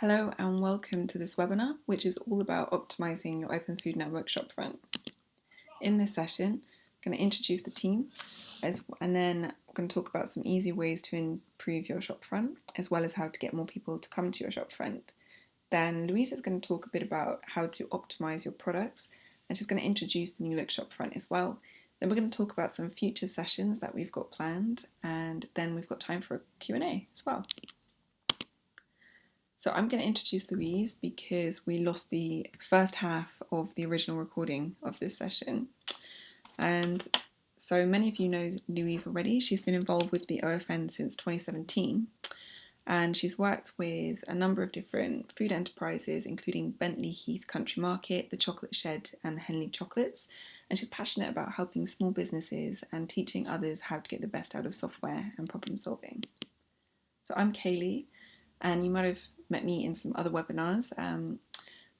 Hello and welcome to this webinar, which is all about optimizing your Open Food Network shopfront. In this session, I'm going to introduce the team as, and then I'm going to talk about some easy ways to improve your shopfront, as well as how to get more people to come to your shopfront. Then Louise is going to talk a bit about how to optimize your products, and she's going to introduce the New Look shopfront as well. Then we're going to talk about some future sessions that we've got planned, and then we've got time for a Q&A as well. So I'm going to introduce Louise because we lost the first half of the original recording of this session. And so many of you know Louise already. She's been involved with the OFN since 2017 and she's worked with a number of different food enterprises including Bentley Heath Country Market, the Chocolate Shed and the Henley Chocolates and she's passionate about helping small businesses and teaching others how to get the best out of software and problem solving. So I'm Kaylee and you might have met me in some other webinars. Um,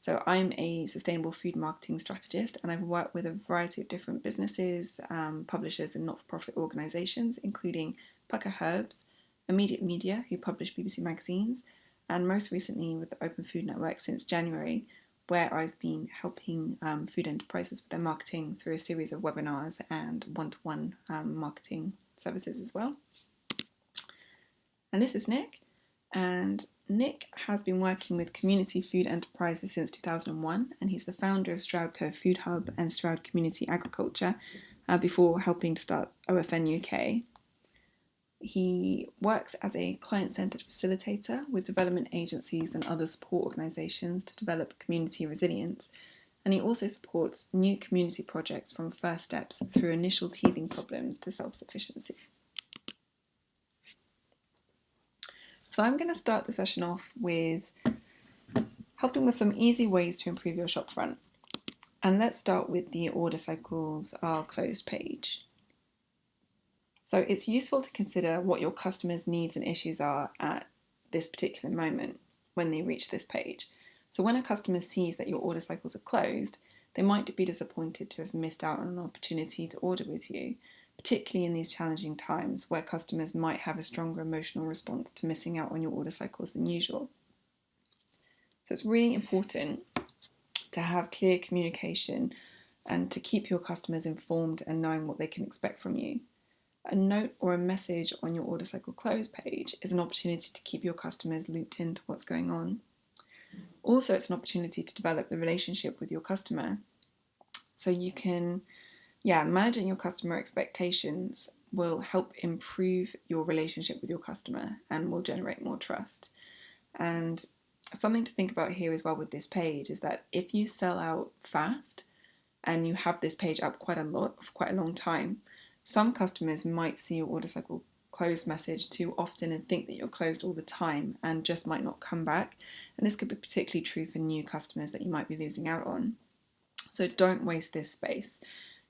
so I'm a sustainable food marketing strategist and I've worked with a variety of different businesses, um, publishers and not-for-profit organisations, including Pukka Herbs, Immediate Media, who publish BBC magazines, and most recently with the Open Food Network since January, where I've been helping um, food enterprises with their marketing through a series of webinars and one-to-one -one, um, marketing services as well. And this is Nick, and Nick has been working with community food enterprises since 2001 and he's the founder of Stroudco Food Hub and Stroud Community Agriculture uh, before helping to start OFN UK. He works as a client-centered facilitator with development agencies and other support organisations to develop community resilience and he also supports new community projects from first steps through initial teething problems to self-sufficiency. So I'm going to start the session off with helping with some easy ways to improve your shopfront. And let's start with the order cycles are closed page. So it's useful to consider what your customers' needs and issues are at this particular moment when they reach this page. So when a customer sees that your order cycles are closed, they might be disappointed to have missed out on an opportunity to order with you, particularly in these challenging times where customers might have a stronger emotional response to missing out on your order cycles than usual. So it's really important to have clear communication and to keep your customers informed and knowing what they can expect from you. A note or a message on your order cycle close page is an opportunity to keep your customers looped into what's going on. Also, it's an opportunity to develop the relationship with your customer. So you can yeah, managing your customer expectations will help improve your relationship with your customer and will generate more trust. And something to think about here as well with this page is that if you sell out fast and you have this page up quite a lot for quite a long time, some customers might see your order cycle closed message too often and think that you're closed all the time and just might not come back. And this could be particularly true for new customers that you might be losing out on. So don't waste this space.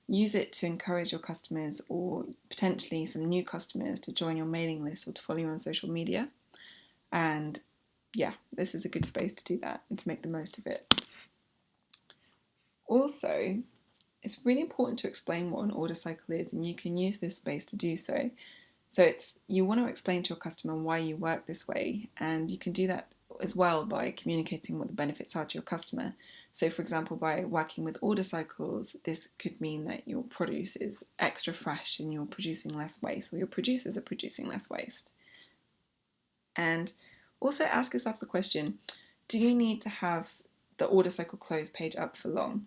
Use it to encourage your customers or potentially some new customers to join your mailing list or to follow you on social media. And yeah, this is a good space to do that and to make the most of it. Also, it's really important to explain what an order cycle is and you can use this space to do so. So it's you want to explain to your customer why you work this way and you can do that as well by communicating what the benefits are to your customer. So for example, by working with order cycles, this could mean that your produce is extra fresh and you're producing less waste, or your producers are producing less waste. And also ask yourself the question, do you need to have the order cycle close page up for long?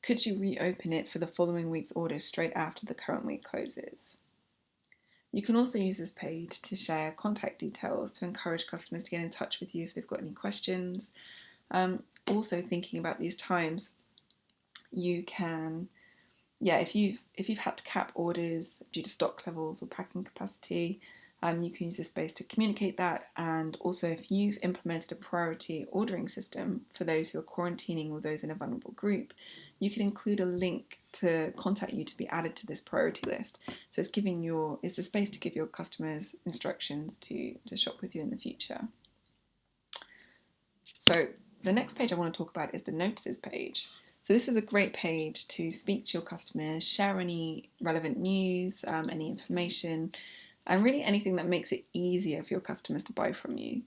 Could you reopen it for the following week's order straight after the current week closes? You can also use this page to share contact details to encourage customers to get in touch with you if they've got any questions. Um, also thinking about these times, you can, yeah, if you've if you've had to cap orders due to stock levels or packing capacity, um, you can use this space to communicate that. And also, if you've implemented a priority ordering system for those who are quarantining or those in a vulnerable group, you can include a link to contact you to be added to this priority list. So it's giving your it's a space to give your customers instructions to to shop with you in the future. So the next page I want to talk about is the notices page. So this is a great page to speak to your customers, share any relevant news, um, any information, and really anything that makes it easier for your customers to buy from you.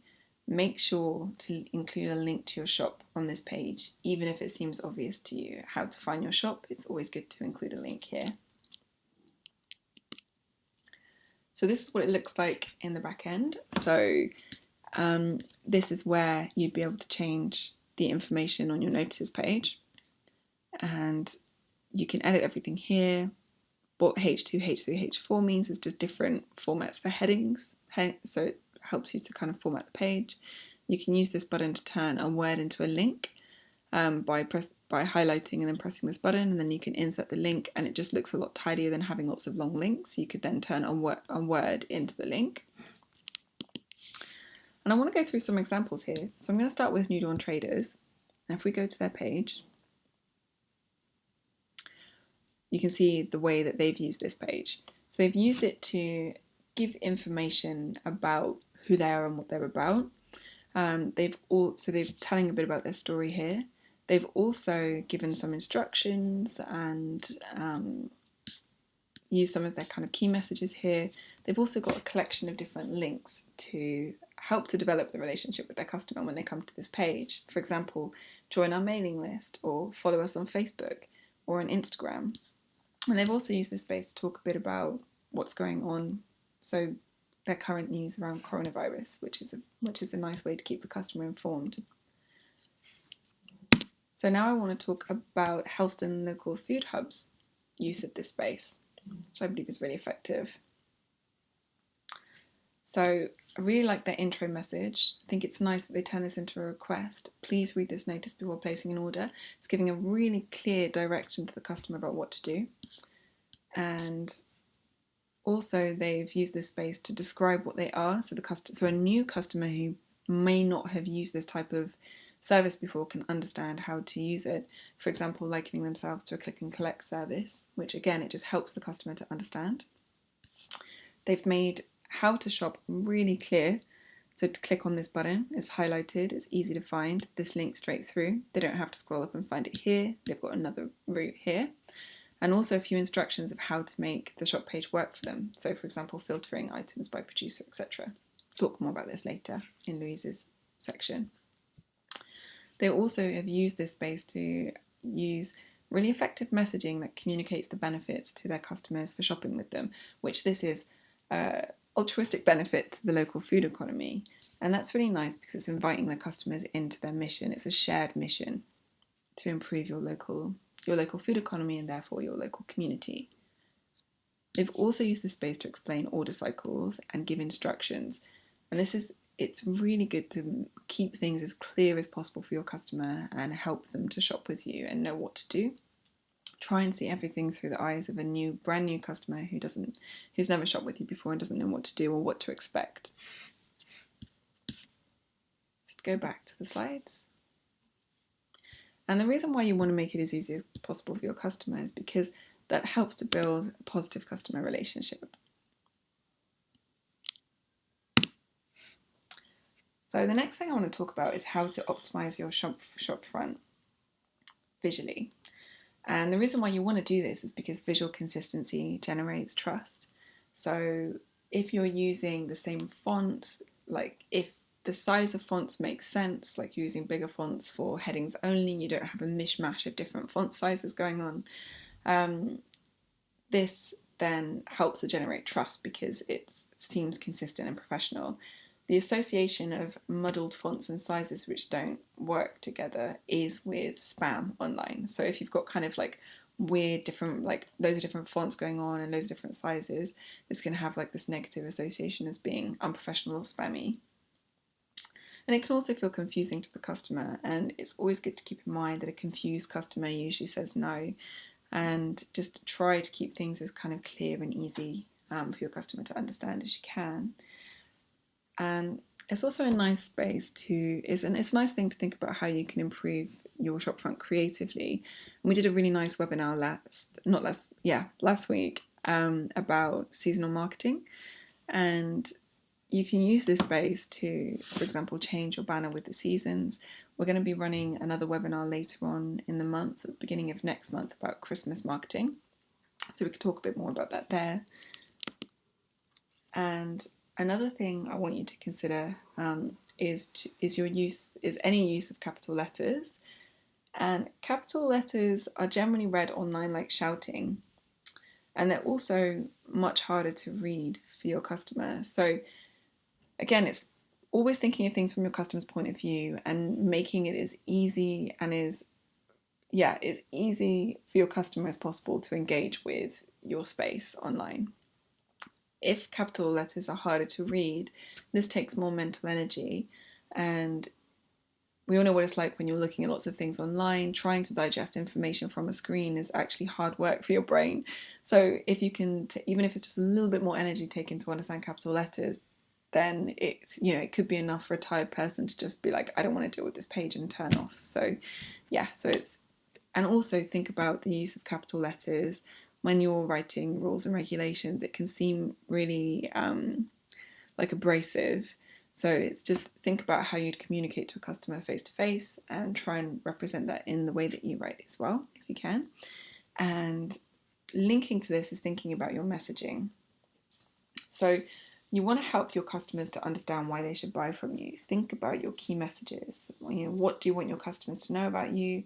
make sure to include a link to your shop on this page, even if it seems obvious to you how to find your shop, it's always good to include a link here. So this is what it looks like in the back end. So um, this is where you'd be able to change the information on your notices page. And you can edit everything here. What H2, H3, H4 means is just different formats for headings. So it helps you to kind of format the page. You can use this button to turn a word into a link um, by press by highlighting and then pressing this button and then you can insert the link and it just looks a lot tidier than having lots of long links. You could then turn a, wor a word into the link. And I want to go through some examples here. So I'm going to start with New Dawn Traders. And if we go to their page, you can see the way that they've used this page. So they've used it to give information about who they are and what they're about. Um, they've all so they're telling a bit about their story here. They've also given some instructions and um, used some of their kind of key messages here. They've also got a collection of different links to help to develop the relationship with their customer when they come to this page. For example, join our mailing list or follow us on Facebook or on Instagram. And they've also used this space to talk a bit about what's going on. So their current news around coronavirus, which is a, which is a nice way to keep the customer informed. So now I want to talk about Helston Local Food Hub's use of this space, which I believe is really effective. So I really like their intro message. I think it's nice that they turn this into a request. Please read this notice before placing an order. It's giving a really clear direction to the customer about what to do. And also they've used this space to describe what they are. So the customer, so a new customer who may not have used this type of service before can understand how to use it. For example, likening themselves to a click and collect service, which again, it just helps the customer to understand. They've made how to shop really clear. So to click on this button, it's highlighted, it's easy to find, this link straight through. They don't have to scroll up and find it here. They've got another route here. And also a few instructions of how to make the shop page work for them. So for example, filtering items by producer, etc. Talk more about this later in Louise's section. They also have used this space to use really effective messaging that communicates the benefits to their customers for shopping with them, which this is uh, altruistic benefit to the local food economy. And that's really nice because it's inviting the customers into their mission. It's a shared mission to improve your local your local food economy and therefore your local community. They've also used the space to explain order cycles and give instructions. And this is it's really good to keep things as clear as possible for your customer and help them to shop with you and know what to do. Try and see everything through the eyes of a new, brand new customer who doesn't, who's never shopped with you before and doesn't know what to do or what to expect. Let's go back to the slides. And the reason why you want to make it as easy as possible for your customer is because that helps to build a positive customer relationship. So the next thing I want to talk about is how to optimize your shop, shop front visually. And the reason why you want to do this is because visual consistency generates trust. So if you're using the same font, like if the size of fonts makes sense, like using bigger fonts for headings only, you don't have a mishmash of different font sizes going on. Um, this then helps to generate trust because it seems consistent and professional the association of muddled fonts and sizes which don't work together is with spam online. So if you've got kind of like weird different like loads of different fonts going on and loads of different sizes, it's going to have like this negative association as being unprofessional or spammy. And it can also feel confusing to the customer, and it's always good to keep in mind that a confused customer usually says no, and just try to keep things as kind of clear and easy um, for your customer to understand as you can and it's also a nice space to is and it's a nice thing to think about how you can improve your shopfront creatively. And we did a really nice webinar last not last yeah last week um, about seasonal marketing. And you can use this space to for example change your banner with the seasons. We're going to be running another webinar later on in the month at the beginning of next month about christmas marketing. So we could talk a bit more about that there. And Another thing I want you to consider um, is to, is your use is any use of capital letters, and capital letters are generally read online like shouting, and they're also much harder to read for your customer. So again, it's always thinking of things from your customer's point of view and making it as easy and as yeah, as easy for your customer as possible to engage with your space online. If capital letters are harder to read, this takes more mental energy and we all know what it's like when you're looking at lots of things online. Trying to digest information from a screen is actually hard work for your brain. So if you can, even if it's just a little bit more energy taken to understand capital letters, then it's you know it could be enough for a tired person to just be like, I don't want to deal with this page and turn off. So yeah, so it's and also think about the use of capital letters when you're writing rules and regulations. It can seem really um, like abrasive so it's just think about how you'd communicate to a customer face to face and try and represent that in the way that you write as well, if you can. And linking to this is thinking about your messaging. So you want to help your customers to understand why they should buy from you. Think about your key messages. You know, what do you want your customers to know about you?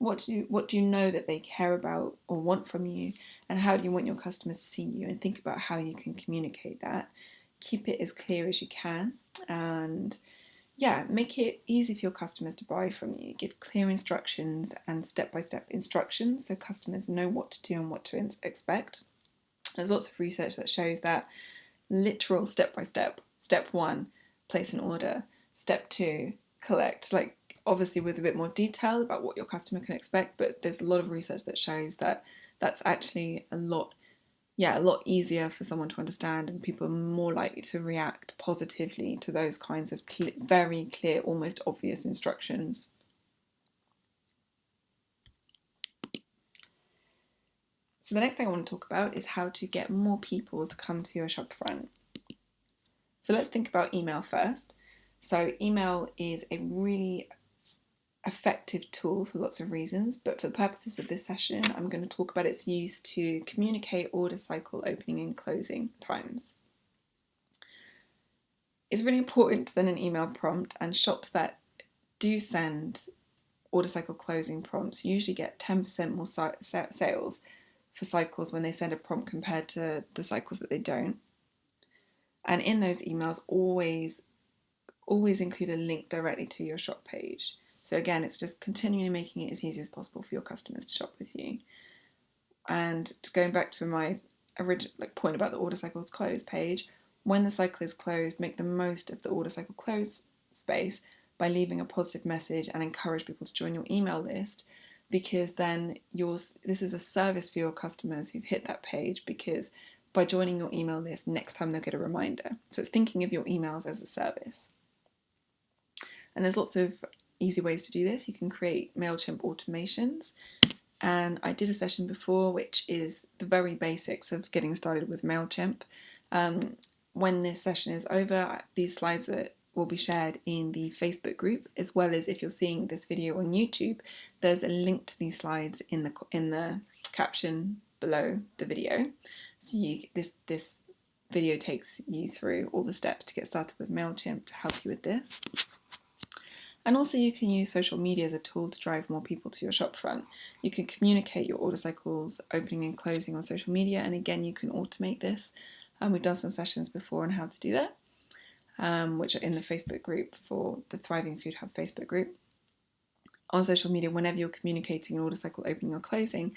What do you, what do you know that they care about or want from you? And how do you want your customers to see you? And think about how you can communicate that keep it as clear as you can and yeah, make it easy for your customers to buy from you. Give clear instructions and step by step instructions so customers know what to do and what to expect. There's lots of research that shows that literal step by step, step one, place an order, step two, collect. Like, obviously, with a bit more detail about what your customer can expect, but there's a lot of research that shows that that's actually a lot yeah, a lot easier for someone to understand, and people are more likely to react positively to those kinds of cl- very clear, almost obvious instructions. So, the next thing I want to talk about is how to get more people to come to your shopfront. So, let's think about email first. So, email is a really effective tool for lots of reasons, but for the purposes of this session, I'm going to talk about its use to communicate order cycle opening and closing times. It's really important to send an email prompt, and shops that do send order cycle closing prompts usually get 10% more sales for cycles when they send a prompt compared to the cycles that they don't. And in those emails, always always include a link directly to your shop page. So again, it's just continually making it as easy as possible for your customers to shop with you. And going back to my original like point about the order cycles close page, when the cycle is closed, make the most of the order cycle close space by leaving a positive message and encourage people to join your email list because then yours this is a service for your customers who've hit that page because by joining your email list next time they'll get a reminder. So it's thinking of your emails as a service. And there's lots of easy ways to do this. You can create MailChimp automations. And I did a session before, which is the very basics of getting started with MailChimp. Um, when this session is over, these slides are, will be shared in the Facebook group, as well as if you're seeing this video on YouTube, there's a link to these slides in the in the caption below the video. So you, this this video takes you through all the steps to get started with MailChimp to help you with this. And also you can use social media as a tool to drive more people to your shopfront. You can communicate your order cycles opening and closing on social media and again you can automate this. Um, we've done some sessions before on how to do that, um, which are in the Facebook group for the Thriving Food Hub Facebook group. On social media, whenever you're communicating an order cycle opening or closing,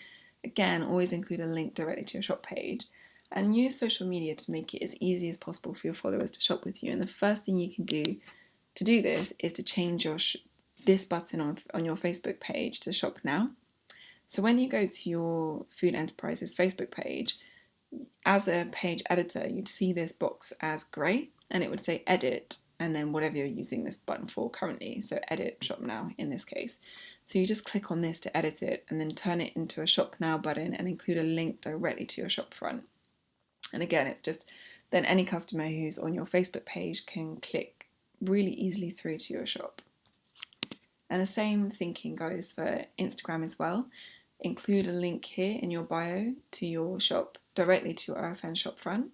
again, always include a link directly to your shop page and use social media to make it as easy as possible for your followers to shop with you. And the first thing you can do to do this is to change your this button on, on your Facebook page to shop now. So when you go to your Food Enterprises Facebook page, as a page editor, you'd see this box as grey and it would say edit and then whatever you're using this button for currently. So edit shop now in this case. So you just click on this to edit it and then turn it into a shop now button and include a link directly to your shop front. And again, it's just then any customer who's on your Facebook page can click really easily through to your shop. And the same thinking goes for Instagram as well. Include a link here in your bio to your shop directly to your OFN shop front.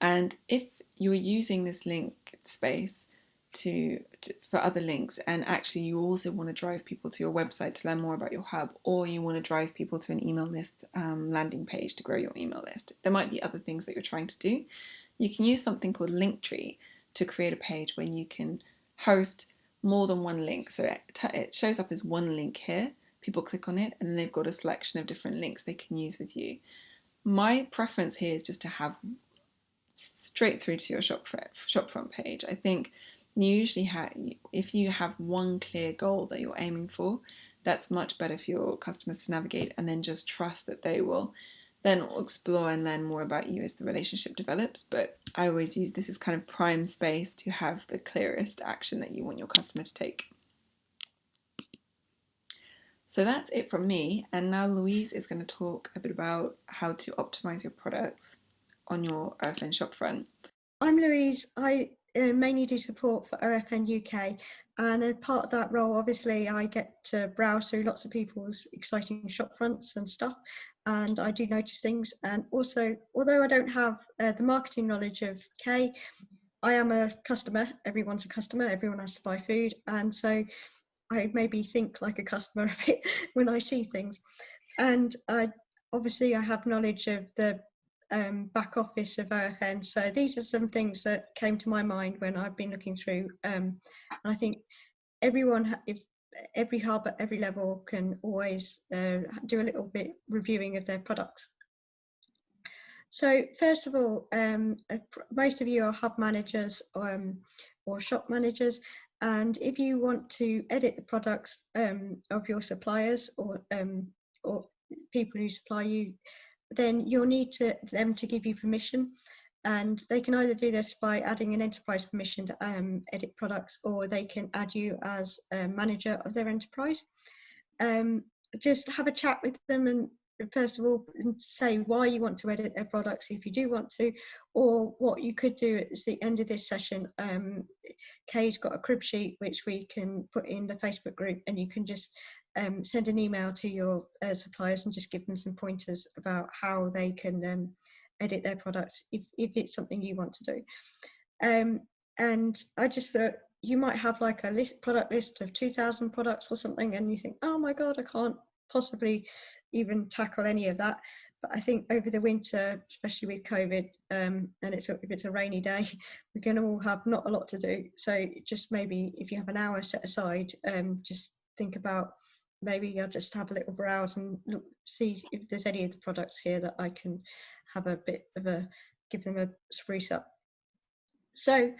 And if you're using this link space to, to, for other links and actually you also want to drive people to your website to learn more about your hub or you want to drive people to an email list um, landing page to grow your email list there might be other things that you're trying to do you can use something called linktree to create a page when you can host more than one link. So it, it shows up as one link here. People click on it and they've got a selection of different links they can use with you. My preference here is just to have straight through to your shop shopfront page. I think you usually have if you have one clear goal that you're aiming for that's much better for your customers to navigate and then just trust that they will then explore and learn more about you as the relationship develops but I always use this as kind of prime space to have the clearest action that you want your customer to take so that's it from me and now Louise is going to talk a bit about how to optimize your products on your OFN shopfront. I'm Louise. I uh, mainly do support for OFN UK. And as part of that role, obviously, I get to browse through lots of people's exciting shop fronts and stuff. And I do notice things. And also, although I don't have uh, the marketing knowledge of Kay, I am a customer. Everyone's a customer. Everyone has to buy food. And so I maybe think like a customer a bit when I see things. And I obviously I have knowledge of the um, back office of OFN. So these are some things that came to my mind when I've been looking through. Um, and I think everyone, if every hub at every level can always uh, do a little bit reviewing of their products. So first of all, um, most of you are hub managers um, or shop managers. And if you want to edit the products um, of your suppliers or, um, or people who supply you, then you'll need to, them to give you permission and they can either do this by adding an enterprise permission to um, edit products or they can add you as a manager of their enterprise. Um, just have a chat with them and first of all say why you want to edit their products if you do want to or what you could do at the end of this session um, Kay's got a crib sheet which we can put in the Facebook group and you can just um, send an email to your uh, suppliers and just give them some pointers about how they can um, edit their products if, if it's something you want to do. Um, and I just thought you might have like a list product list of 2000 products or something and you think, oh my God, I can't possibly even tackle any of that. But I think over the winter, especially with COVID, um, and it's a, if it's a rainy day, we're going to all have not a lot to do. So just maybe if you have an hour set aside, um, just think about maybe I'll just have a little browse and look, see if there's any of the products here that I can have a bit of a give them a spruce up. So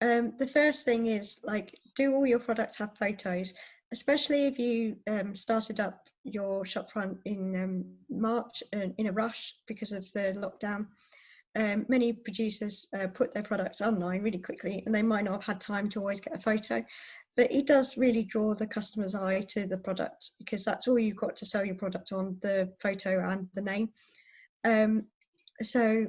um, the first thing is like do all your products have photos, especially if you um, started up your shopfront in um, March uh, in a rush because of the lockdown. Um, many producers uh, put their products online really quickly and they might not have had time to always get a photo but it does really draw the customer's eye to the product because that's all you've got to sell your product on the photo and the name. Um, so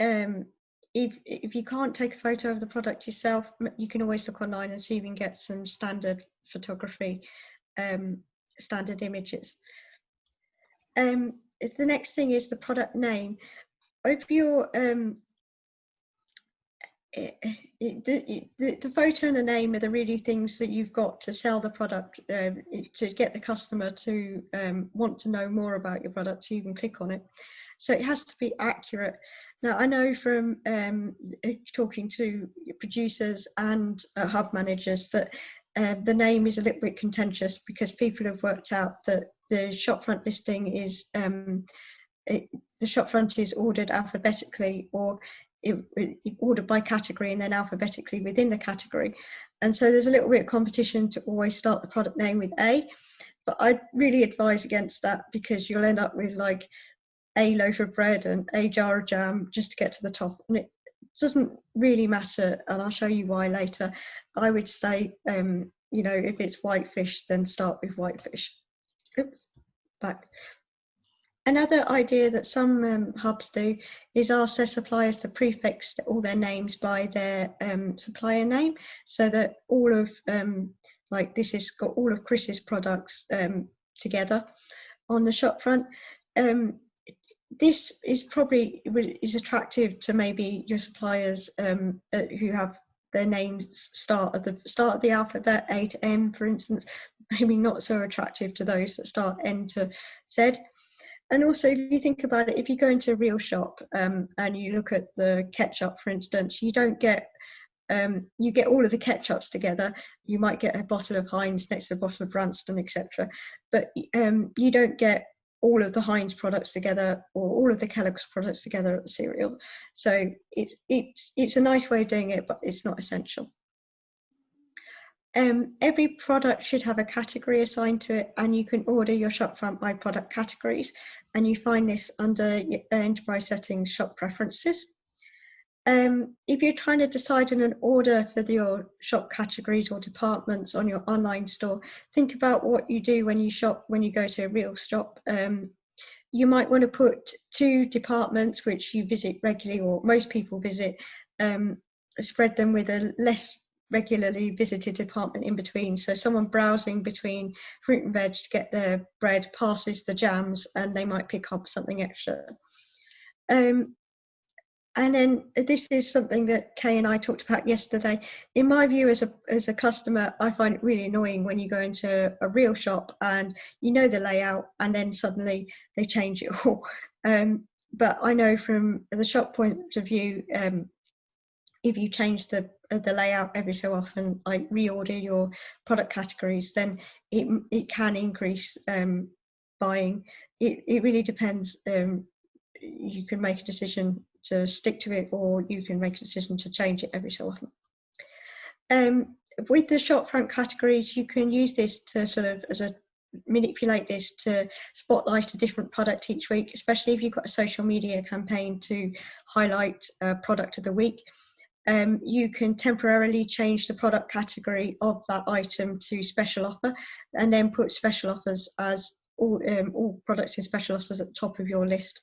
um, if if you can't take a photo of the product yourself you can always look online and see if you can get some standard photography um, standard images. Um, the next thing is the product name. If you're um, it, it, the, the, the, photo and the name are the really things that you've got to sell the product uh, to get the customer to um, want to know more about your product to even click on it. So it has to be accurate. Now i know from um, talking to producers and uh, hub managers that uh, the name is a little bit contentious because people have worked out that the shopfront listing is um, it, the shopfront is ordered alphabetically or it, ordered by category and then alphabetically within the category. And so there's a little bit of competition to always start the product name with A, but I'd really advise against that because you'll end up with like a loaf of bread and a jar of jam just to get to the top. And it doesn't really matter, and I'll show you why later. I would say, um, you know, if it's whitefish, then start with whitefish. Oops, back. Another idea that some um, hubs do is ask their suppliers to prefix all their names by their um, supplier name so that all of, um, like this has got all of Chris's products um, together on the shop front. Um, this is probably is attractive to maybe your suppliers um, uh, who have their names start at the start of the alphabet, A to M, for instance, maybe not so attractive to those that start N to Z. And also, if you think about it, if you go into a real shop um, and you look at the ketchup, for instance, you don't get um, you get all of the ketchups together. You might get a bottle of Heinz next to a bottle of Branston, etc. But um, you don't get all of the Heinz products together or all of the Kellogg's products together at the cereal. So it's it's it's a nice way of doing it, but it's not essential. Um, every product should have a category assigned to it and you can order your shopfront by product categories and you find this under enterprise settings shop preferences. Um, if you're trying to decide on an order for your shop categories or departments on your online store, think about what you do when you shop, when you go to a real shop. Um, you might want to put two departments which you visit regularly or most people visit, um, spread them with a less regularly visited department in between. So someone browsing between fruit and veg to get their bread passes the jams and they might pick up something extra. Um, and then this is something that Kay and I talked about yesterday. In my view, as a as a customer, I find it really annoying when you go into a real shop and you know the layout, and then suddenly they change it all. Um, but I know from the shop point of view, um, if you change the the layout every so often, like reorder your product categories, then it it can increase um, buying. It it really depends. Um, you can make a decision to stick to it or you can make a decision to change it every so often. Um, with the shop front categories, you can use this to sort of as a manipulate this to spotlight a different product each week, especially if you've got a social media campaign to highlight a product of the week. Um, you can temporarily change the product category of that item to special offer and then put special offers as all, um, all products in special offers at the top of your list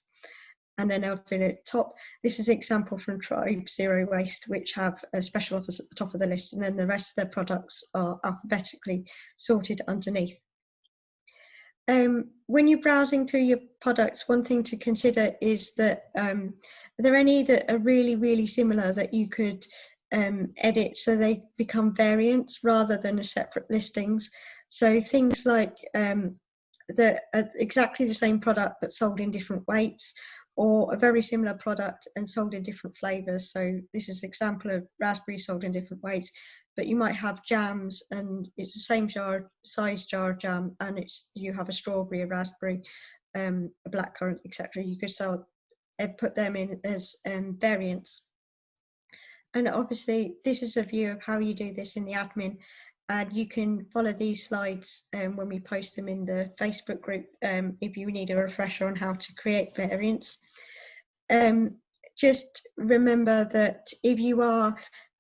and then at top. This is an example from Tribe Zero Waste, which have a special offers at the top of the list, and then the rest of their products are alphabetically sorted underneath. Um, when you're browsing through your products, one thing to consider is that um, are there any that are really, really similar that you could um, edit so they become variants rather than a separate listings. So things like um, the exactly the same product but sold in different weights or a very similar product and sold in different flavors. So this is an example of raspberry sold in different ways, but you might have jams and it's the same jar size jar jam and it's you have a strawberry, a raspberry, um, a blackcurrant, etc. You could sell and uh, put them in as um, variants. And obviously this is a view of how you do this in the admin and you can follow these slides um, when we post them in the Facebook group um, if you need a refresher on how to create variants. Um, just remember that if you are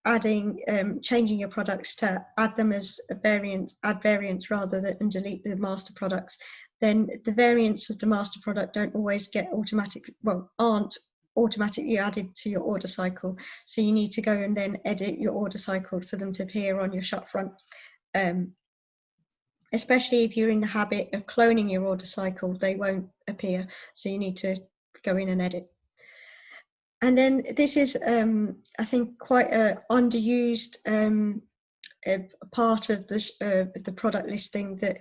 adding, um, changing your products to add them as a variant, add variants rather than delete the master products, then the variants of the master product don't always get automatic, well, aren't automatically added to your order cycle. So you need to go and then edit your order cycle for them to appear on your shop front. Um, especially if you're in the habit of cloning your order cycle, they won't appear. So you need to go in and edit. And then this is, um, I think, quite a underused um, a part of the, uh, the product listing that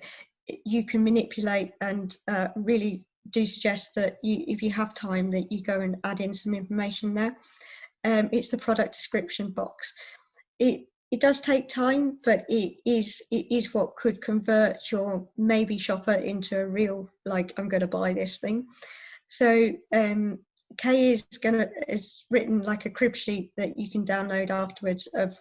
you can manipulate and uh, really do suggest that you, if you have time, that you go and add in some information there. Um, it's the product description box. It it does take time, but it is it is what could convert your maybe shopper into a real like I'm going to buy this thing. So um, Kay is gonna is written like a crib sheet that you can download afterwards of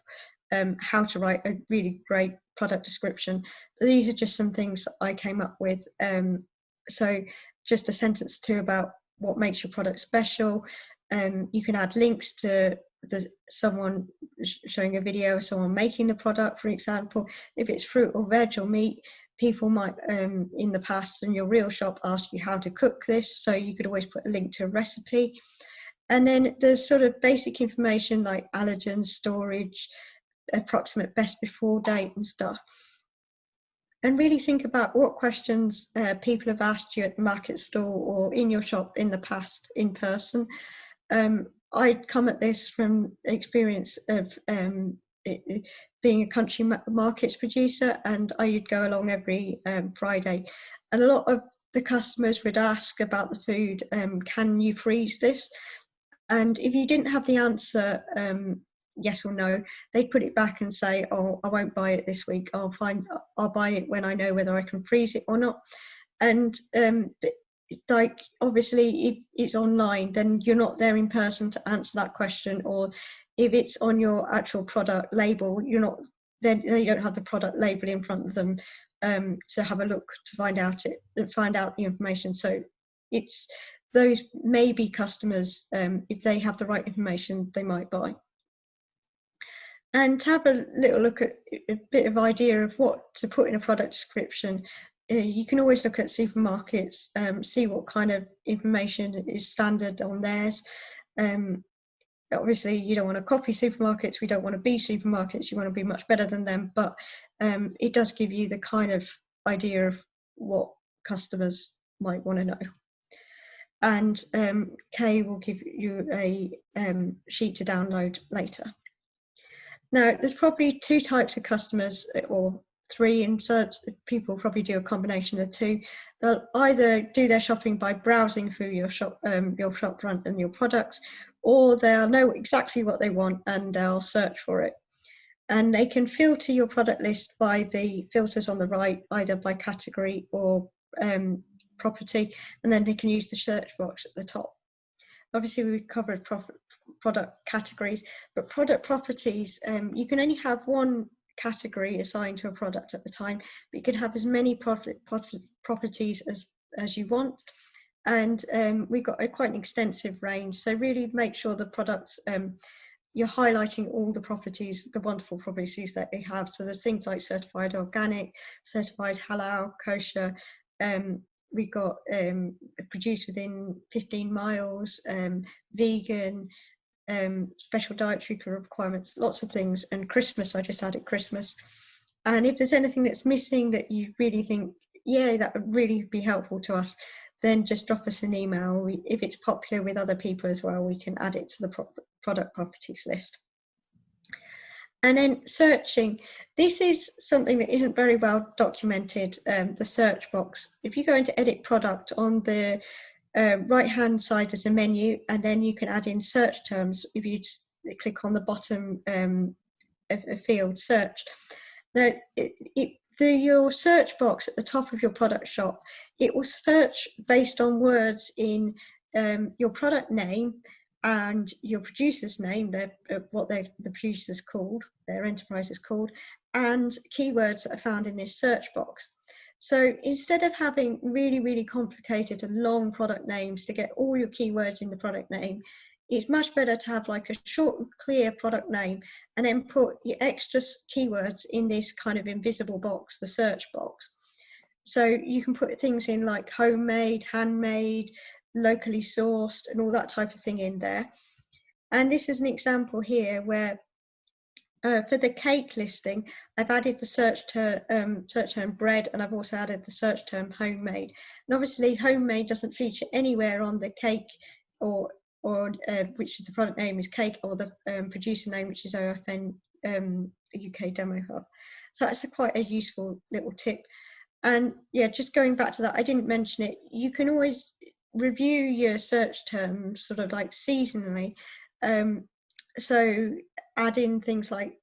um, how to write a really great product description. These are just some things that I came up with. Um, so just a sentence or two about what makes your product special. Um, you can add links to the, someone showing a video of someone making the product, for example. If it's fruit or veg or meat, people might um, in the past in your real shop ask you how to cook this, so you could always put a link to a recipe. And then there's sort of basic information like allergens, storage, approximate best before date and stuff and really think about what questions uh, people have asked you at the market stall or in your shop in the past in person. Um, I come at this from experience of um, it, being a country markets producer, and I would go along every um, Friday. And a lot of the customers would ask about the food, um, can you freeze this? And if you didn't have the answer, um, yes or no, they'd put it back and say, oh, I won't buy it this week. I'll find, I'll buy it when I know whether I can freeze it or not. And um, it's like obviously if it's online then you're not there in person to answer that question or if it's on your actual product label you're not then they don't have the product label in front of them um, to have a look to find out it find out the information so it's those maybe customers um, if they have the right information they might buy and to have a little look at a bit of idea of what to put in a product description uh, you can always look at supermarkets, um, see what kind of information is standard on theirs. Um, obviously, you don't want to copy supermarkets. We don't want to be supermarkets. You want to be much better than them. But um, it does give you the kind of idea of what customers might want to know. And um, Kay will give you a um, sheet to download later. Now, there's probably two types of customers or three and so people probably do a combination of the two. They'll either do their shopping by browsing through your shop um, your shop front and your products or they'll know exactly what they want and they'll search for it. And they can filter your product list by the filters on the right either by category or um, property and then they can use the search box at the top. Obviously we covered product categories but product properties um, you can only have one category assigned to a product at the time, but you can have as many profit, profit properties as, as you want. And um, we've got a quite an extensive range. So really make sure the products, um, you're highlighting all the properties, the wonderful properties that they have. So there's things like certified organic, certified halal, kosher, um, we got um, produced within 15 miles, um, vegan, um, special dietary requirements, lots of things. And Christmas, I just added Christmas. And if there's anything that's missing that you really think, yeah, that would really be helpful to us, then just drop us an email. We, if it's popular with other people as well, we can add it to the pro product properties list. And then searching. This is something that isn't very well documented, um, the search box. If you go into edit product on the uh, right hand side there's a menu and then you can add in search terms if you just click on the bottom um, a, field search. Now it, it, the, your search box at the top of your product shop, it will search based on words in um, your product name and your producer's name, their, uh, what the producer's called, their enterprise is called, and keywords that are found in this search box. So instead of having really, really complicated and long product names to get all your keywords in the product name, it's much better to have like a short clear product name and then put your extra keywords in this kind of invisible box, the search box. So you can put things in like homemade, handmade, locally sourced and all that type of thing in there. And this is an example here where uh, for the cake listing, I've added the search term, um, search term bread and I've also added the search term homemade. And obviously homemade doesn't feature anywhere on the cake or or uh, which is the product name is cake or the um, producer name which is OFN um, UK Demo Hub. So that's a quite a useful little tip. And yeah, just going back to that, I didn't mention it. You can always review your search terms sort of like seasonally. Um, so add in things like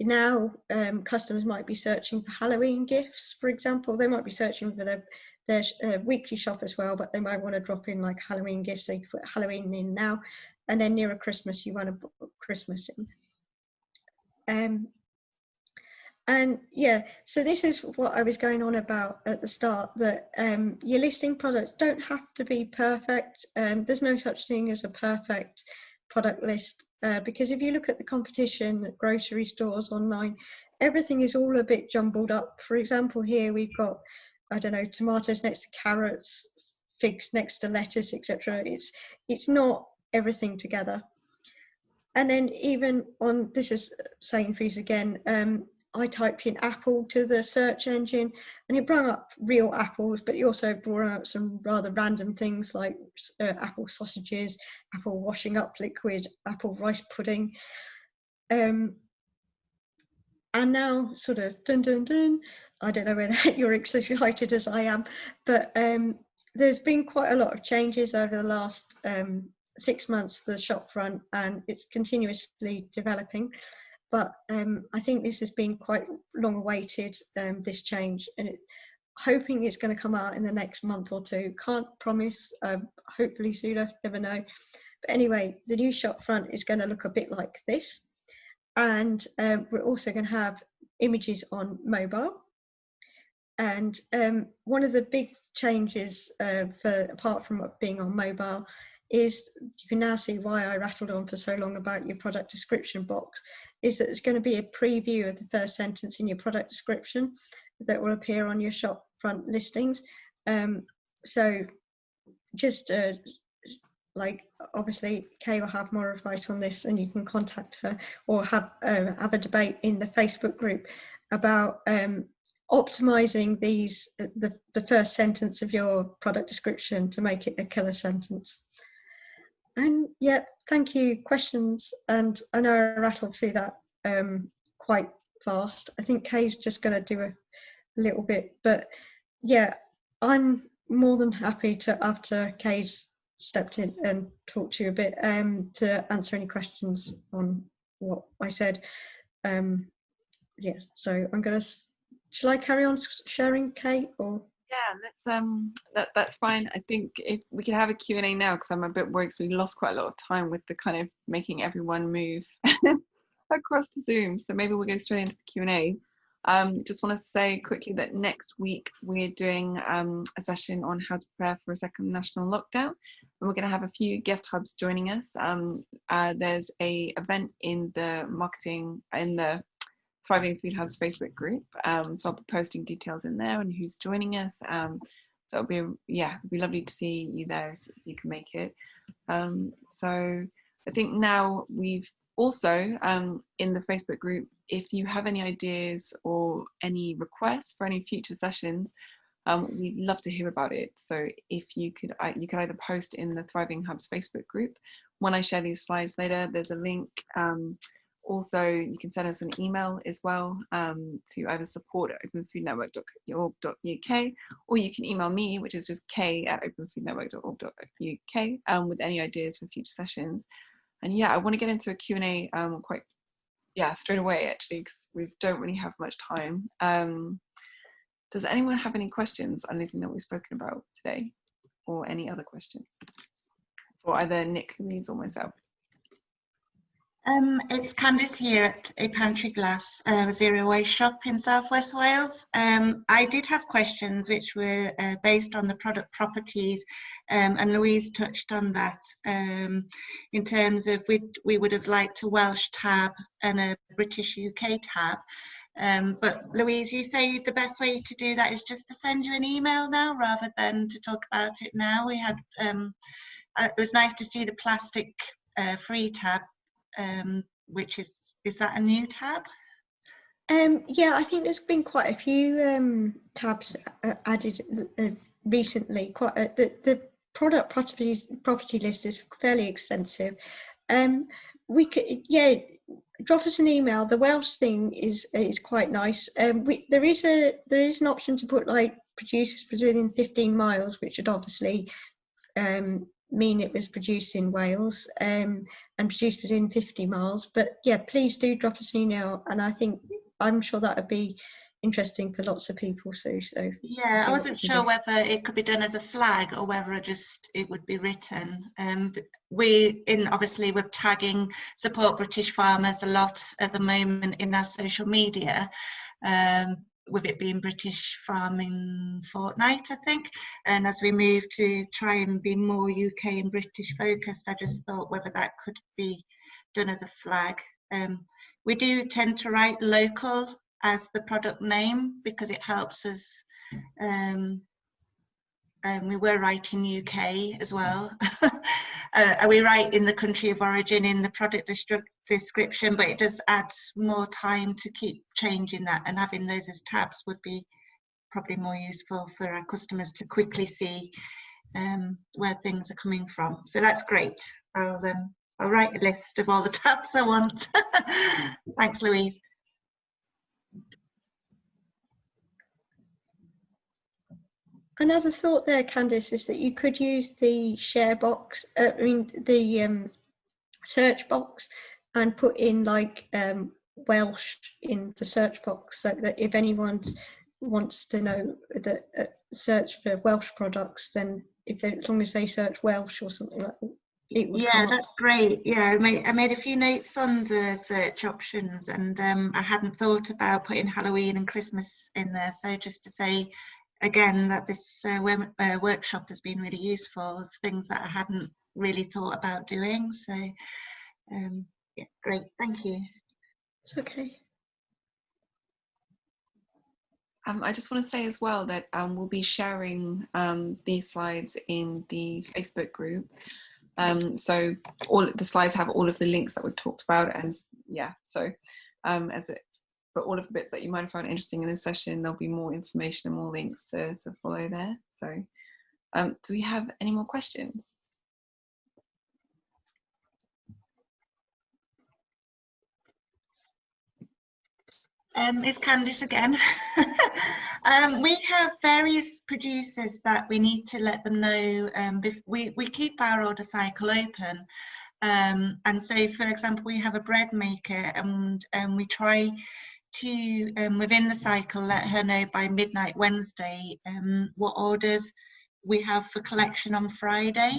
now um, customers might be searching for Halloween gifts, for example. They might be searching for their, their uh, weekly shop as well, but they might want to drop in like Halloween gifts. So you put Halloween in now, and then nearer Christmas, you want to put Christmas in. Um, and yeah, so this is what I was going on about at the start that um, your listing products don't have to be perfect. Um, there's no such thing as a perfect product list uh, because if you look at the competition at grocery stores online, everything is all a bit jumbled up. For example, here we've got, I don't know, tomatoes next to carrots, figs next to lettuce, etc. It's it's not everything together. And then even on this is Sainsbury's again. Um, I typed in apple to the search engine and it brought up real apples, but it also brought up some rather random things like uh, apple sausages, apple washing up liquid, apple rice pudding. Um, and now sort of dun dun dun. I don't know whether you're excited as I am, but um, there's been quite a lot of changes over the last um, six months the shopfront, and it's continuously developing but um, I think this has been quite long awaited um, this change and it, hoping it's going to come out in the next month or two. Can't promise um, hopefully sooner never know. But anyway the new shop front is going to look a bit like this and um, we're also going to have images on mobile. And um, one of the big changes uh, for apart from being on mobile is you can now see why I rattled on for so long about your product description box is that there's going to be a preview of the first sentence in your product description that will appear on your shop front listings. Um, so just uh, like obviously Kay will have more advice on this and you can contact her or have uh, have a debate in the Facebook group about um, optimizing these uh, the, the first sentence of your product description to make it a killer sentence. And yeah, thank you. Questions, and I know I rattled through that um, quite fast. I think Kay's just going to do a little bit, but yeah, I'm more than happy to after Kay's stepped in and talked to you a bit um, to answer any questions on what I said. Um, yeah, so I'm going to. Shall I carry on sharing, Kate, or? Yeah, let's um that that's fine. I think if we could have a Q&A now because I'm a bit worried because we lost quite a lot of time with the kind of making everyone move across to Zoom. So maybe we'll go straight into the Q&A. Um, just want to say quickly that next week we're doing um, a session on how to prepare for a second national lockdown. And we're going to have a few guest hubs joining us. Um, uh, there's a event in the marketing, in the Thriving Food Hub's Facebook group. Um, so I'll be posting details in there and who's joining us. Um, so it'll be, yeah, it'll be lovely to see you there if you can make it. Um, so I think now we've also um, in the Facebook group, if you have any ideas or any requests for any future sessions, um, we'd love to hear about it. So if you could, you could either post in the Thriving Hubs Facebook group. When I share these slides later, there's a link um, also, you can send us an email as well um, to either support at openfoodnetwork.org.uk or you can email me, which is just k at openfoodnetwork.org.uk um, with any ideas for future sessions. And yeah, I want to get into a Q&A um, quite, yeah, straight away actually, because we don't really have much time. Um, does anyone have any questions on anything that we've spoken about today or any other questions for either Nick, Louise or myself? Um, it's Candice here at a Pantry Glass uh, Zero Waste shop in Southwest Wales. Um, I did have questions which were uh, based on the product properties um, and Louise touched on that um, in terms of we, we would have liked a Welsh tab and a British UK tab. Um, but Louise, you say the best way to do that is just to send you an email now rather than to talk about it now. We had, um, uh, it was nice to see the plastic uh, free tab um, which is, is that a new tab? Um, yeah, I think there's been quite a few um, tabs uh, added uh, recently. Quite uh, the the product property property list is fairly extensive. Um, we could yeah, drop us an email. The Welsh thing is is quite nice. Um, we, there is a there is an option to put like producers within 15 miles, which would obviously um, mean it was produced in Wales um, and produced within 50 miles. But yeah, please do drop us an email, and I think I'm sure that would be interesting for lots of people. So, so yeah, I wasn't sure do. whether it could be done as a flag or whether it just it would be written. Um, we in obviously we're tagging support British farmers a lot at the moment in our social media. Um, with it being British Farming Fortnight, I think. And as we move to try and be more UK and British focused, I just thought whether that could be done as a flag. Um, we do tend to write local as the product name because it helps us um, um, we were writing UK as well. uh, we write in the country of origin in the product description, but it does add more time to keep changing that and having those as tabs would be probably more useful for our customers to quickly see um, where things are coming from. So that's great. I'll, um, I'll write a list of all the tabs I want. Thanks, Louise. Another thought there, Candice, is that you could use the share box, uh, I mean, the um, search box and put in like um, Welsh in the search box so that if anyone wants to know that uh, search for Welsh products, then if they, as long as they search Welsh or something like that, Yeah, that's great. Yeah, I made, I made a few notes on the search options and um, I hadn't thought about putting Halloween and Christmas in there. So just to say again that this uh, uh, workshop has been really useful of things that I hadn't really thought about doing. So um, yeah, great. Thank you. It's okay. Um, I just want to say as well that um, we'll be sharing um, these slides in the Facebook group. Um, so all the slides have all of the links that we've talked about, and yeah, so um, as it, but all of the bits that you might have found interesting in this session, there'll be more information and more links to, to follow there. So, um, do we have any more questions? Um, it's Candice again. um, we have various producers that we need to let them know. Um, we, we keep our order cycle open. Um, and so, for example, we have a bread maker and um, we try to, um, within the cycle, let her know by midnight Wednesday um, what orders we have for collection on Friday.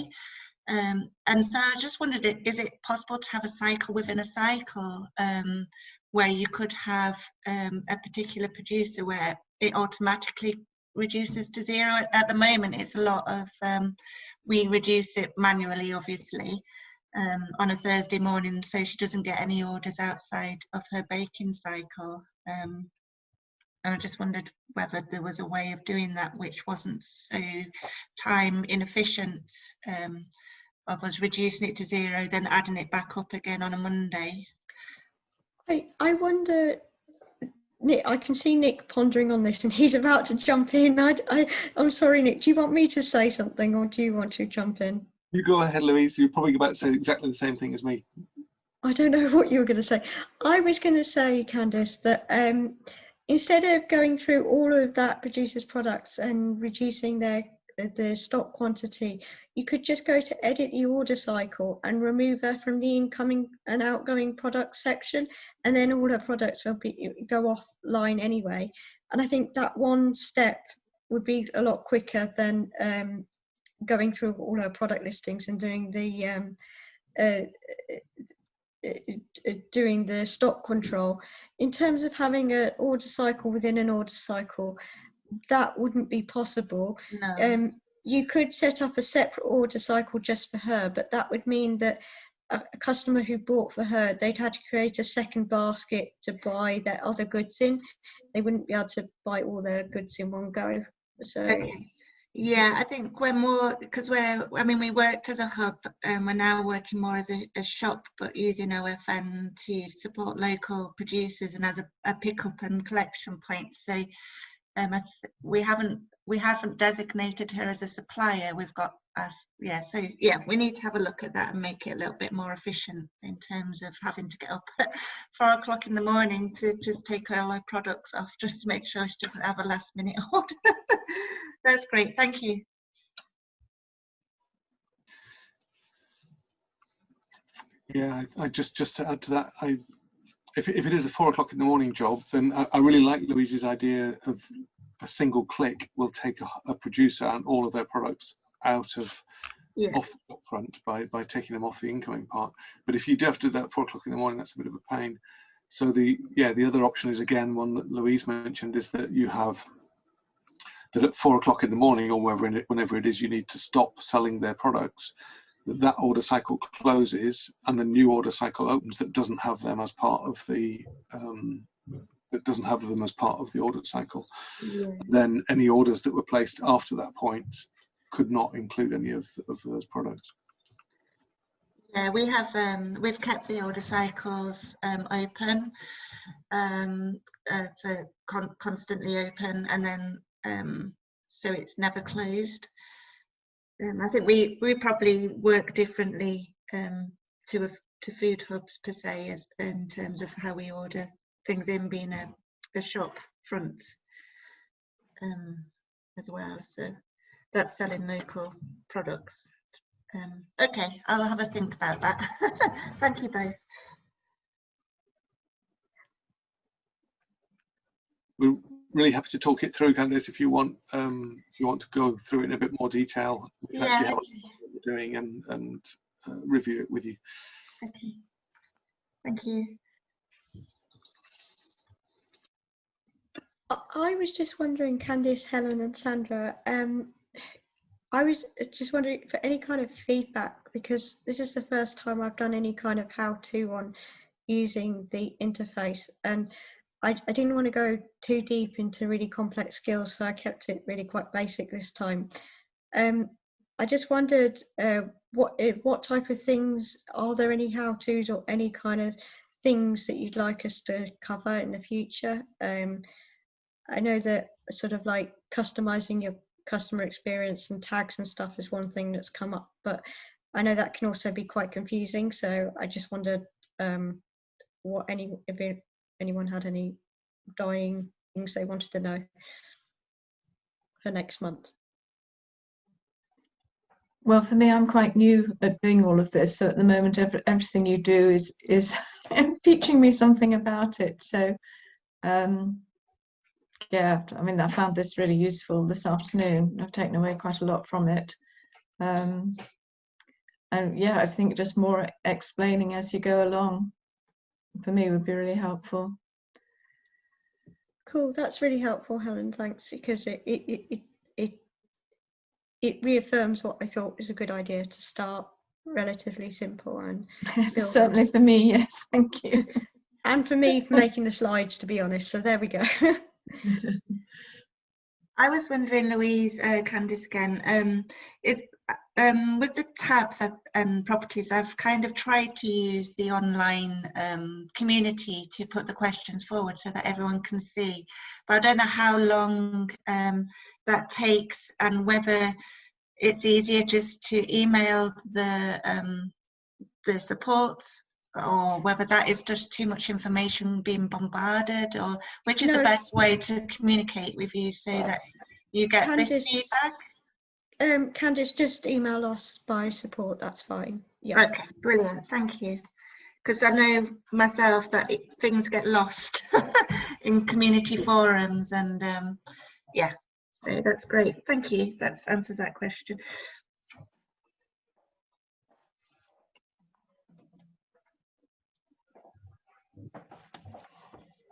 Um, and so I just wondered, is it possible to have a cycle within a cycle? Um, where you could have um, a particular producer where it automatically reduces to zero. At the moment, it's a lot of, um, we reduce it manually, obviously, um, on a Thursday morning, so she doesn't get any orders outside of her baking cycle. Um, and I just wondered whether there was a way of doing that which wasn't so time inefficient um, of us reducing it to zero, then adding it back up again on a Monday. I, I wonder, Nick, I can see Nick pondering on this and he's about to jump in. I, I, I'm sorry, Nick, do you want me to say something or do you want to jump in? You go ahead, Louise. You're probably about to say exactly the same thing as me. I don't know what you were going to say. I was going to say, Candice, that um, instead of going through all of that producer's products and reducing their the stock quantity, you could just go to edit the order cycle and remove her from the incoming and outgoing product section, and then all her products will be go offline anyway. And I think that one step would be a lot quicker than um, going through all our product listings and doing the um, uh, uh, uh, doing the stock control. In terms of having an order cycle within an order cycle, that wouldn't be possible. No. Um, you could set up a separate order cycle just for her, but that would mean that a, a customer who bought for her, they'd had to create a second basket to buy their other goods in. They wouldn't be able to buy all their goods in one go. So Okay. Yeah, I think we're more because we're. I mean, we worked as a hub, and we're now working more as a, a shop, but using OFN to support local producers and as a, a pickup and collection point. So, um, we haven't we haven't designated her as a supplier. We've got us. Yeah. So yeah, we need to have a look at that and make it a little bit more efficient in terms of having to get up at four o'clock in the morning to just take all her products off, just to make sure she doesn't have a last minute order. That's great. Thank you. Yeah, I, I just just to add to that, I if if it is a four o'clock in the morning job, then I, I really like Louise's idea of a single click will take a, a producer and all of their products out of Yeah. off the front by by taking them off the incoming part. But if you do have to do that at four o'clock in the morning, that's a bit of a pain. So the yeah the other option is again one that Louise mentioned is that you have that at four o'clock in the morning or wherever it, whenever it is you need to stop selling their products that that order cycle closes and the new order cycle opens that doesn't have them as part of the um, that doesn't have them as part of the order cycle Yeah. then any orders that were placed after that point could not include any of, of those products Yeah, we have um, we've kept the order cycles um, open um, uh, for con- constantly open, and then um, so it's never closed. Um, I think we we probably work differently um, to a, to food hubs per se, as in terms of how we order things in, being a, a shop front um, as well. So that's selling local products. Um, okay, I'll have a think about that. Thank you both. Really happy to talk it through, Candice, if you want. Um, if you want to go through it in a bit more detail, we can actually Yeah, what we're doing and and uh, review it with you. okay. Thank you. I- I was just wondering, Candice, Helen, and Sandra. Um, I was just wondering for any kind of feedback because this is the first time I've done any kind of how-to on using the interface, and I, I didn't want to go too deep into really complex skills, so I kept it really quite basic this time. Um, I just wondered uh, what eh, what type of things are there any how-tos or any kind of things that you'd like us to cover in the future? Um, I know that sort of like customizing your customer experience and tags and stuff is one thing that's come up, but I know that can also be quite confusing. So I just wondered um, what any anyone had any dying things they wanted to know for next month. Well, for me, I'm quite new at doing all of this. So at the moment, every, everything you do is is teaching me something about it. So, um, yeah, I mean, I found this really useful this afternoon. I've taken away quite a lot from it. Um, and yeah, I think just more explaining as you go along for me would be really helpful. Cool, that's really helpful, Helen. Thanks, because it it it it it, it reaffirms what I thought was a good idea to start relatively simple and Certainly for me, yes, thank you. and for me for making the slides to be honest. So there we go. I was wondering, Louise, uh, Candice again, um, it's, um, with the tabs and properties, I've kind of tried to use the online um, community to put the questions forward so that everyone can see. But I don't know how long um, that takes and whether it's easier just to email the um, the support or whether that is just too much information being bombarded or which is No, the best way to communicate with you so that you get this feedback um, Candice, just email us by support. That's fine. Yeah. okay brilliant thank you because i know myself that it, things get lost in community forums and um yeah so that's great thank you that answers that question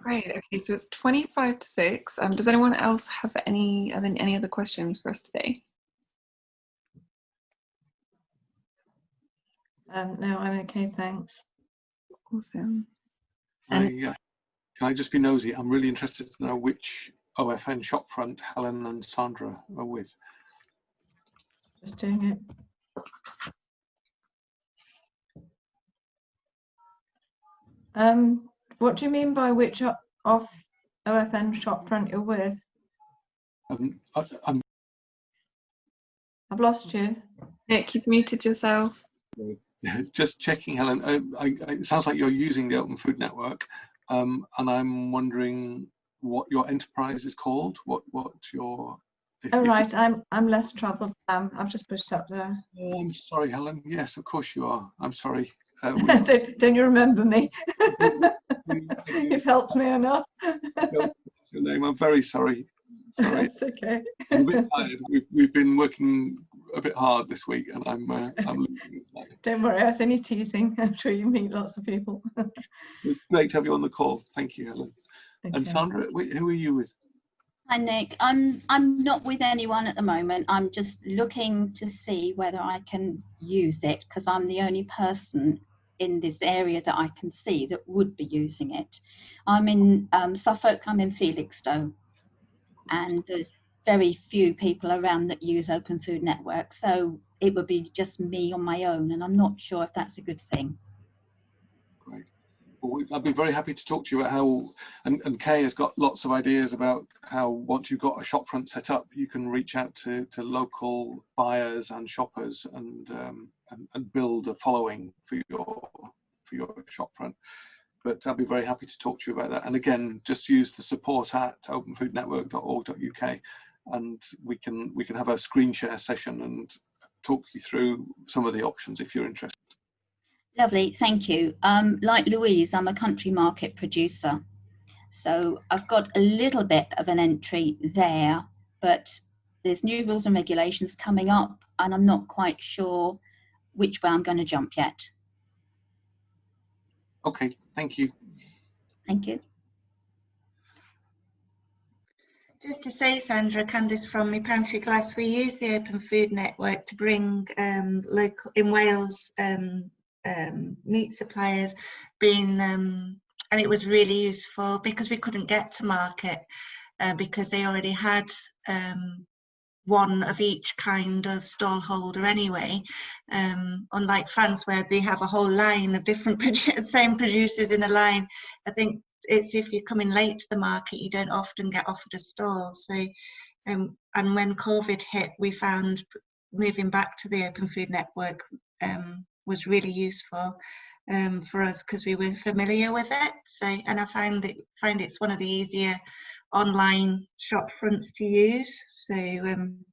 Great. Okay, so it's 25 to 6. Um, does anyone else have any, are there any other questions for us today? Um, no, I'm okay, thanks. Awesome. I, uh, can I just be nosy? I'm really interested to know which OFN shopfront Helen and Sandra are with. Just doing it. Um, what do you mean by which off OFN shopfront you're with? Um, I, I'm I've lost you. Nick, you've muted yourself. just checking, Helen. Uh, I, I, it sounds like you're using the Open Food Network, um, and I'm wondering what your enterprise is called. What what your if- Oh if you- right, I'm I'm less troubled. Um, I've just pushed up there. Oh, I'm sorry, Helen. Yes, of course you are. I'm sorry. Uh, we- don't, don't you remember me? You've helped me enough. your name. I'm very sorry. Sorry. it's okay. I'm a bit tired. We've, we've been working a bit hard this week, and I'm uh, I'm losing. Don't worry, I was only teasing. I'm sure you meet lots of people. It's great to have you on the call. Thank you, Helen. And Sandra, who are you with? Hi Nick, I'm I'm not with anyone at the moment. I'm just looking to see whether I can use it because I'm the only person in this area that I can see that would be using it. I'm in um, Suffolk. I'm in Felixstowe, and there's very few people around that use Open Food Network. So it would be just me on my own, and I'm not sure if that's a good thing. Great. Well, I'd be very happy to talk to you about how, and, and Kay has got lots of ideas about how once you've got a shopfront set up, you can reach out to, to local buyers and shoppers and, um, and, and build a following for your, for your shopfront. But I'd be very happy to talk to you about that. And again, just use the support at openfoodnetwork.org.uk and we can we can have a screen share session and talk you through some of the options if you're interested. Lovely, thank you. Um, like Louise, I'm a country market producer. So I've got a little bit of an entry there, but there's new rules and regulations coming up and I'm not quite sure which way I'm going to jump yet. Okay, thank you. Thank you. Just to say, Sandra, Candice from my pantry glass, we use the Open Food Network to bring um, local in Wales um, um, meat suppliers, being um, and it was really useful because we couldn't get to market uh, because they already had um, one of each kind of stall holder anyway. Um, unlike France, where they have a whole line of different same producers in a line, I think it's if you're coming late to the market, you don't often get offered a stall. So, um, and when COVID hit, we found moving back to the Open Food Network um, was really useful um, for us because we were familiar with it. So, and I find it find it's one of the easier online shop fronts to use. So, um,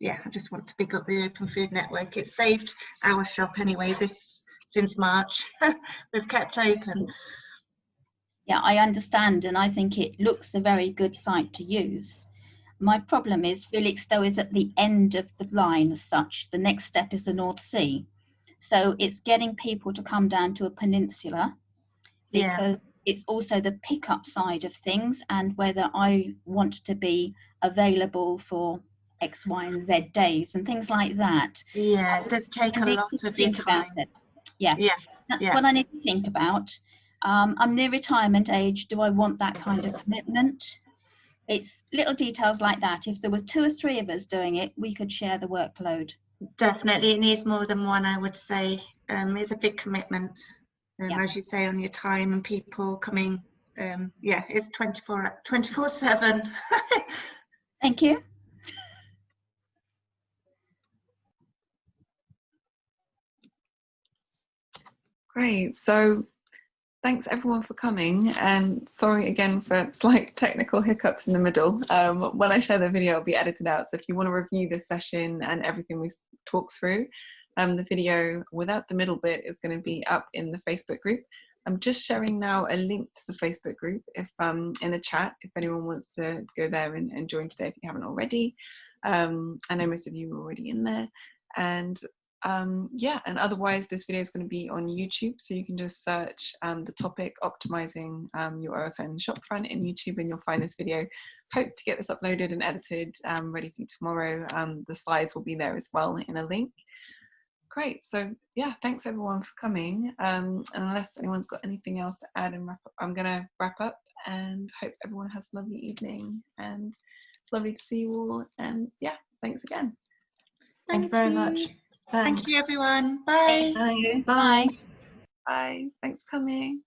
yeah, I just want to pick up the Open Food Network. It saved our shop anyway. This since March, we've kept open. Yeah, I understand, and I think it looks a very good site to use. My problem is Felixstowe is at the end of the line as such. The next step is the North Sea. So it's getting people to come down to a peninsula Yeah. because it's also the pickup side of things and whether I want to be available for X, Y, and Z days and things like that. Yeah, it does take a lot of your time. it. Yeah, Yeah, that's yeah. what I need to think about. Um, I'm near retirement age. Do I want that kind of commitment? It's little details like that. If there was two or three of us doing it, we could share the workload. Definitely, it needs more than one, I would say. Um, it's a big commitment, um, Yeah. as you say, on your time and people coming. Um, yeah, it's 24 24 7. Thank you. Great. So thanks everyone for coming and sorry again for slight technical hiccups in the middle. Um, when I share the video, it'll be edited out. So if you want to review this session and everything we talked through, um, the video without the middle bit is going to be up in the Facebook group. I'm just sharing now a link to the Facebook group if um, in the chat if anyone wants to go there and, and join today if you haven't already. Um, I know most of you are already in there. And um, yeah, and otherwise this video is going to be on YouTube, so you can just search um, the topic optimizing um, your OFN shopfront in YouTube and you'll find this video. Hope to get this uploaded and edited um, ready for you tomorrow. Um, the slides will be there as well in a link. Great, so yeah, thanks everyone for coming. Um, and unless anyone's got anything else to add and wrap up, I'm going to wrap up and hope everyone has a lovely evening. And it's lovely to see you all. And yeah, thanks again. Thank you very much. Thank you, everyone. Bye. Thanks. Bye. Bye. Thanks for coming.